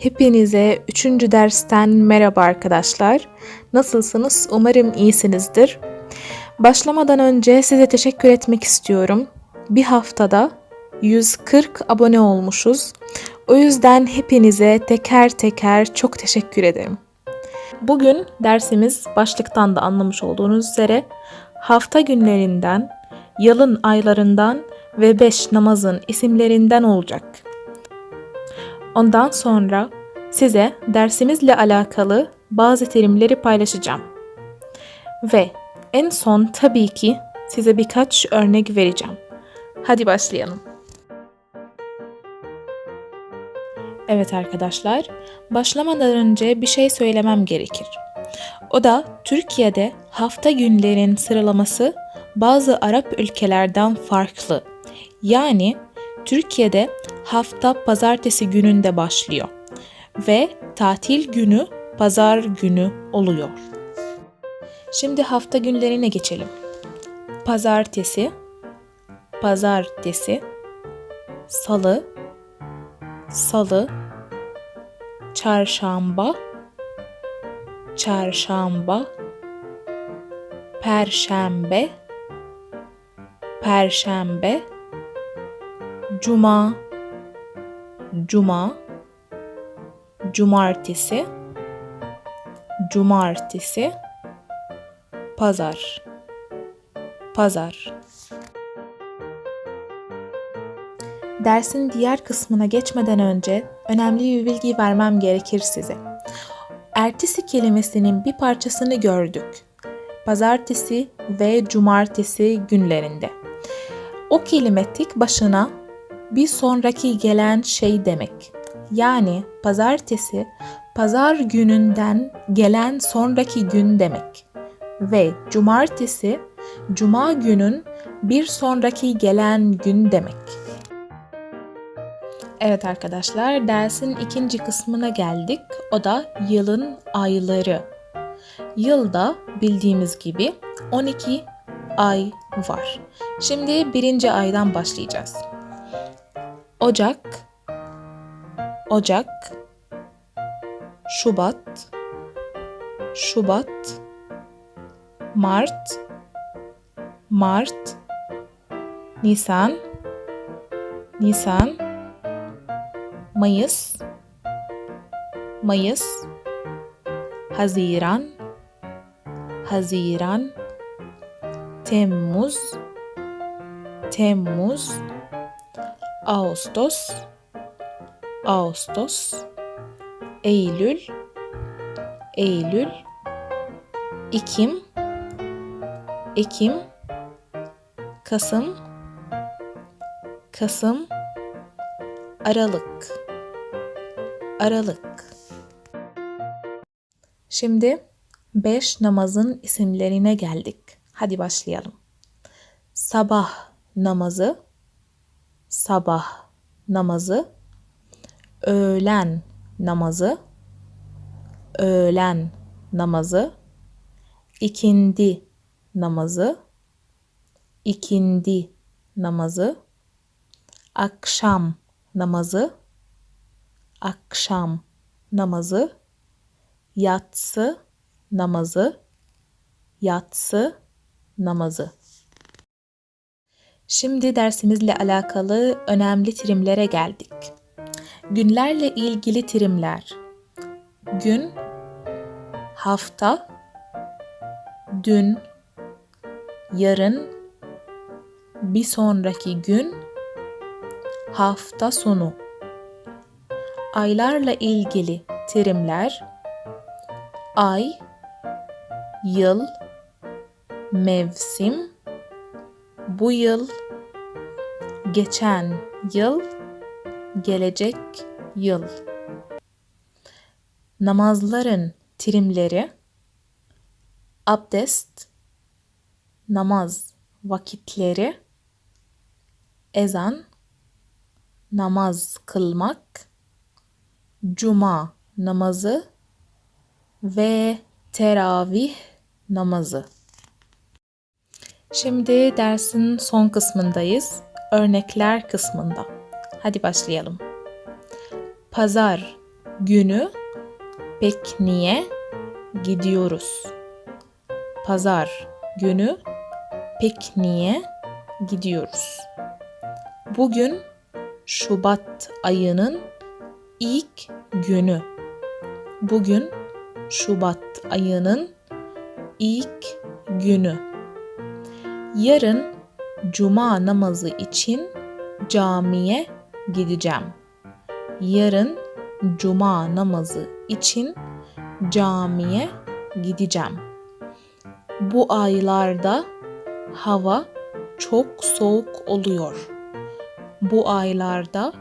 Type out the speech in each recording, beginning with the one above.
Hepinize 3. dersten merhaba arkadaşlar. Nasılsınız? Umarım iyisinizdir. Başlamadan önce size teşekkür etmek istiyorum. Bir haftada 140 abone olmuşuz. O yüzden hepinize teker teker çok teşekkür ederim. Bugün dersimiz başlıktan da anlamış olduğunuz üzere hafta günlerinden, yılın aylarından ve beş namazın isimlerinden olacak. Ondan sonra size dersimizle alakalı bazı terimleri paylaşacağım. Ve en son tabii ki size birkaç örnek vereceğim. Hadi başlayalım. Evet arkadaşlar, başlamadan önce bir şey söylemem gerekir. O da Türkiye'de hafta günlerin sıralaması bazı Arap ülkelerden farklı. Yani Türkiye'de hafta pazartesi gününde başlıyor ve tatil günü pazar günü oluyor. Şimdi hafta günlerine geçelim. Pazartesi, pazartesi, salı, salı, çarşamba, çarşamba, perşembe, perşembe, cuma, cuma, cumartesi, cumartesi, pazar, pazar. Dersin diğer kısmına geçmeden önce önemli bir bilgi vermem gerekir size. Ertesi kelimesinin bir parçasını gördük. Pazartesi ve cumartesi günlerinde. O kelime tek başına bir sonraki gelen şey demek. Yani pazartesi pazar gününden gelen sonraki gün demek. Ve cumartesi cuma günün bir sonraki gelen gün demek. Evet arkadaşlar dersin ikinci kısmına geldik. O da yılın ayları. Yılda bildiğimiz gibi 12 ay var. Şimdi birinci aydan başlayacağız. Ocak, Ocak, Şubat, Şubat, Mart, Mart, Nisan, Nisan, Mayıs, Mayıs, Haziran, Haziran, Temmuz, Temmuz, Ağustos, Ağustos, Eylül, Eylül, Ekim, Ekim, Kasım, Kasım, Aralık, Aralık. Şimdi beş namazın isimlerine geldik. Hadi başlayalım. Sabah namazı, sabah namazı, öğlen namazı, öğlen namazı, ikindi namazı, ikindi namazı, akşam namazı, akşam namazı, yatsı namazı, yatsı namazı. Şimdi dersimizle alakalı önemli terimlere geldik. Günlerle ilgili terimler. Gün, hafta, dün, yarın, bir sonraki gün, hafta sonu. Aylarla ilgili terimler ay, yıl, mevsim, bu yıl, geçen yıl, gelecek yıl. Namazların terimleri abdest, namaz vakitleri, ezan, namaz kılmak, cuma namazı ve teravih namazı. Şimdi dersin son kısmındayız. Örnekler kısmında. Hadi başlayalım. Pazar günü pikniğe gidiyoruz. Pazar günü pikniğe gidiyoruz. Bugün Şubat ayının ilk günü. Bugün Şubat ayının ilk günü. Yarın cuma namazı için camiye gideceğim. Yarın cuma namazı için camiye gideceğim. Bu aylarda hava çok soğuk oluyor. Bu aylarda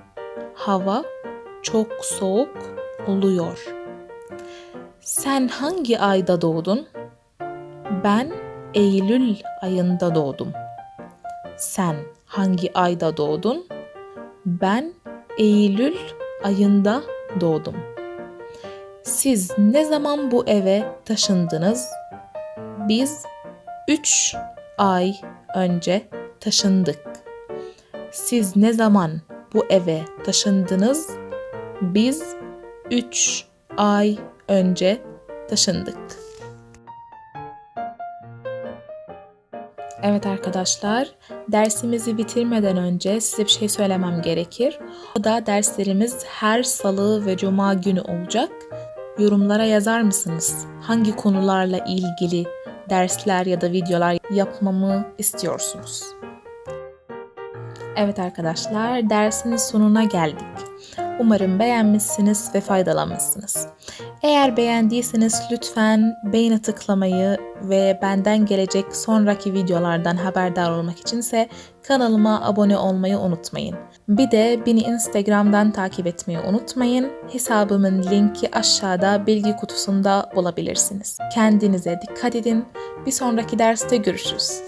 hava çok soğuk oluyor. Sen hangi ayda doğdun? Ben Eylül ayında doğdum. Sen hangi ayda doğdun? Ben Eylül ayında doğdum. Siz ne zaman bu eve taşındınız? Biz 3 ay önce taşındık. Siz ne zaman bu eve taşındınız? Biz 3 ay önce taşındık. Evet arkadaşlar, dersimizi bitirmeden önce size bir şey söylemem gerekir. O da derslerimiz her salı ve cuma günü olacak. Yorumlara yazar mısınız? Hangi konularla ilgili dersler ya da videolar yapmamı istiyorsunuz? Evet arkadaşlar, dersin sonuna geldik. Umarım beğenmişsiniz ve faydalanmışsınız. Eğer beğendiyseniz lütfen beğeni tıklamayı ve benden gelecek sonraki videolardan haberdar olmak içinse kanalıma abone olmayı unutmayın. Bir de beni Instagram'dan takip etmeyi unutmayın. Hesabımın linki aşağıda bilgi kutusunda bulabilirsiniz. Kendinize dikkat edin. Bir sonraki derste görüşürüz.